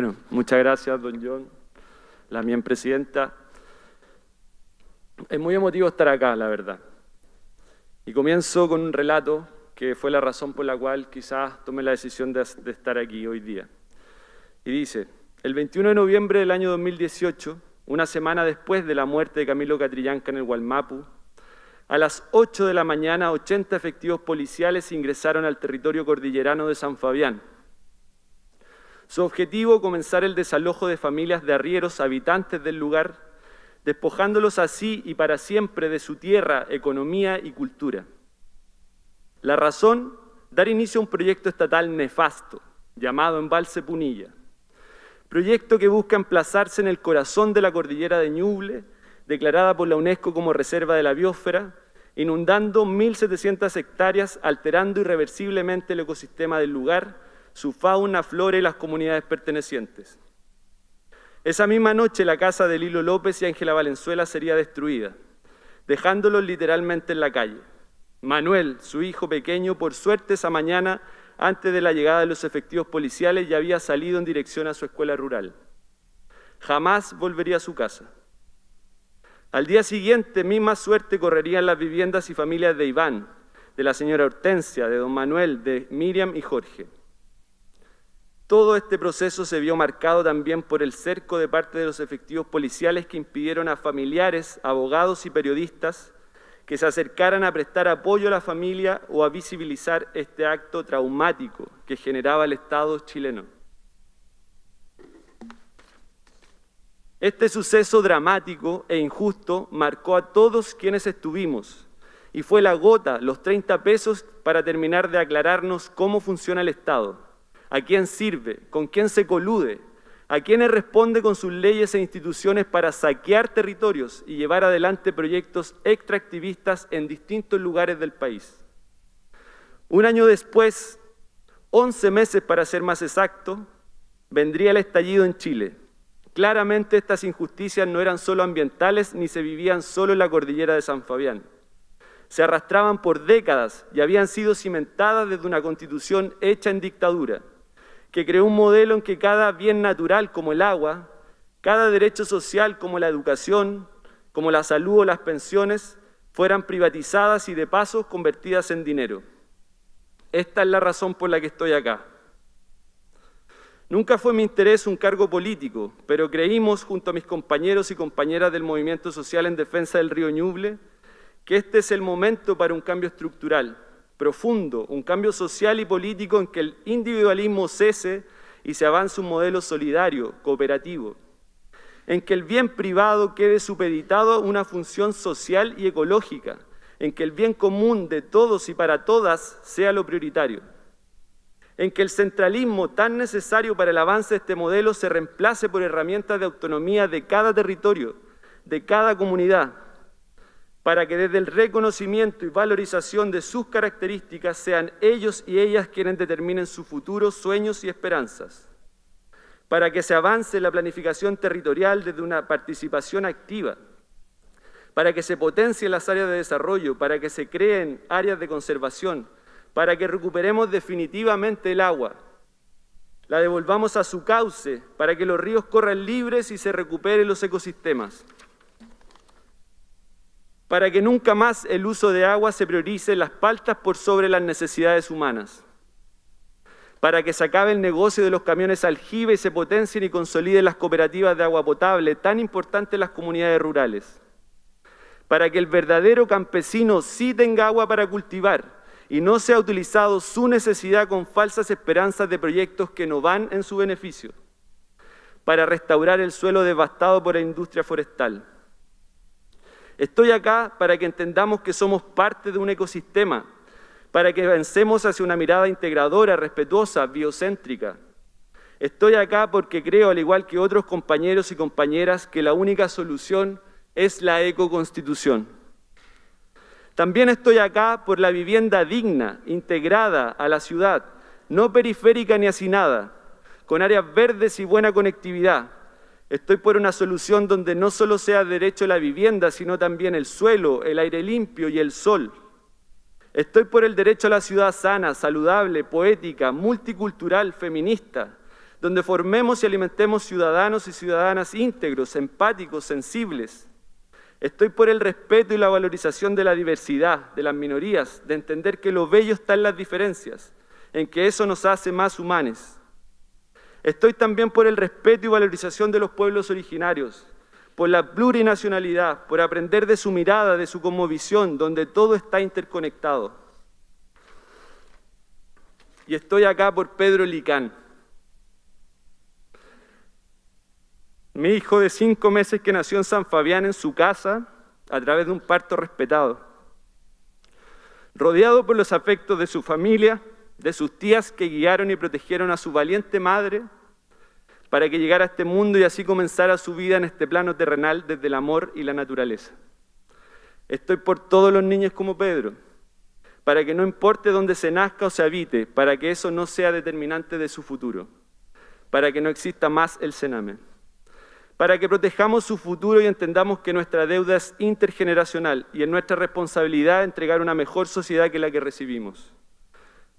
Bueno, muchas gracias, don John, la mía presidenta. Es muy emotivo estar acá, la verdad. Y comienzo con un relato que fue la razón por la cual quizás tomé la decisión de, estar aquí hoy día. Y dice, el 21 de noviembre del año 2018, una semana después de la muerte de Camilo Catrillanca en el Gualmapu, a las 8 de la mañana, 80 efectivos policiales ingresaron al territorio cordillerano de San Fabián. Su objetivo, comenzar el desalojo de familias de arrieros habitantes del lugar, despojándolos así y para siempre de su tierra, economía y cultura. La razón, dar inicio a un proyecto estatal nefasto, llamado Embalse Punilla. Proyecto que busca emplazarse en el corazón de la cordillera de Ñuble, declarada por la UNESCO como Reserva de la Biosfera, inundando 1.700 hectáreas, alterando irreversiblemente el ecosistema del lugar, su fauna, flora y las comunidades pertenecientes. Esa misma noche la casa de Lilo López y Ángela Valenzuela sería destruida, dejándolos literalmente en la calle. Manuel, su hijo pequeño, por suerte esa mañana, antes de la llegada de los efectivos policiales, ya había salido en dirección a su escuela rural. Jamás volvería a su casa. Al día siguiente, misma suerte correrían las viviendas y familias de Iván, de la señora Hortensia, de don Manuel, de Miriam y Jorge. Todo este proceso se vio marcado también por el cerco de parte de los efectivos policiales que impidieron a familiares, abogados y periodistas que se acercaran a prestar apoyo a la familia o a visibilizar este acto traumático que generaba el Estado chileno. Este suceso dramático e injusto marcó a todos quienes estuvimos y fue la gota, los 30 pesos, para terminar de aclararnos cómo funciona el Estado, a quién sirve, con quién se colude, a quiénes responde con sus leyes e instituciones para saquear territorios y llevar adelante proyectos extractivistas en distintos lugares del país. Un año después, 11 meses para ser más exacto, vendría el estallido en Chile Claramente estas injusticias no eran solo ambientales ni se vivían solo en la cordillera de San Fabián. Se arrastraban por décadas y habían sido cimentadas desde una constitución hecha en dictadura, que creó un modelo en que cada bien natural como el agua, cada derecho social como la educación, como la salud o las pensiones, fueran privatizadas y de paso convertidas en dinero. Esta es la razón por la que estoy acá. Nunca fue mi interés un cargo político, pero creímos, junto a mis compañeros y compañeras del Movimiento Social en Defensa del Río Ñuble, que este es el momento para un cambio estructural, profundo, un cambio social y político en que el individualismo cese y se avance un modelo solidario, cooperativo, en que el bien privado quede supeditado a una función social y ecológica, en que el bien común de todos y para todas sea lo prioritario en que el centralismo tan necesario para el avance de este modelo se reemplace por herramientas de autonomía de cada territorio, de cada comunidad, para que desde el reconocimiento y valorización de sus características sean ellos y ellas quienes determinen sus futuros sueños y esperanzas, para que se avance la planificación territorial desde una participación activa, para que se potencien las áreas de desarrollo, para que se creen áreas de conservación, para que recuperemos definitivamente el agua, la devolvamos a su cauce para que los ríos corran libres y se recuperen los ecosistemas, para que nunca más el uso de agua se priorice las paltas por sobre las necesidades humanas, para que se acabe el negocio de los camiones aljibe y se potencien y consoliden las cooperativas de agua potable, tan importantes en las comunidades rurales, para que el verdadero campesino sí tenga agua para cultivar, y no se ha utilizado su necesidad con falsas esperanzas de proyectos que no van en su beneficio. Para restaurar el suelo devastado por la industria forestal. Estoy acá para que entendamos que somos parte de un ecosistema, para que avancemos hacia una mirada integradora, respetuosa, biocéntrica. Estoy acá porque creo, al igual que otros compañeros y compañeras, que la única solución es la ecoconstitución. También estoy acá por la vivienda digna, integrada a la ciudad, no periférica ni hacinada, con áreas verdes y buena conectividad. Estoy por una solución donde no solo sea derecho la vivienda, sino también el suelo, el aire limpio y el sol. Estoy por el derecho a la ciudad sana, saludable, poética, multicultural, feminista, donde formemos y alimentemos ciudadanos y ciudadanas íntegros, empáticos, sensibles. Estoy por el respeto y la valorización de la diversidad, de las minorías, de entender que lo bello está en las diferencias, en que eso nos hace más humanos. Estoy también por el respeto y valorización de los pueblos originarios, por la plurinacionalidad, por aprender de su mirada, de su visión, donde todo está interconectado. Y estoy acá por Pedro Licán, mi hijo de cinco meses que nació en San Fabián en su casa a través de un parto respetado, rodeado por los afectos de su familia, de sus tías que guiaron y protegieron a su valiente madre para que llegara a este mundo y así comenzara su vida en este plano terrenal desde el amor y la naturaleza. Estoy por todos los niños como Pedro, para que no importe dónde se nazca o se habite, para que eso no sea determinante de su futuro, para que no exista más el cename, para que protejamos su futuro y entendamos que nuestra deuda es intergeneracional y es nuestra responsabilidad entregar una mejor sociedad que la que recibimos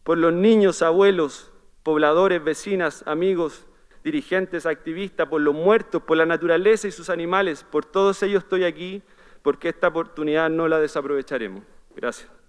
por los niños, abuelos, pobladores, vecinas, amigos, dirigentes, activistas, por los muertos, por la naturaleza y sus animales, por todos ellos estoy aquí, porque esta oportunidad no la desaprovecharemos. Gracias.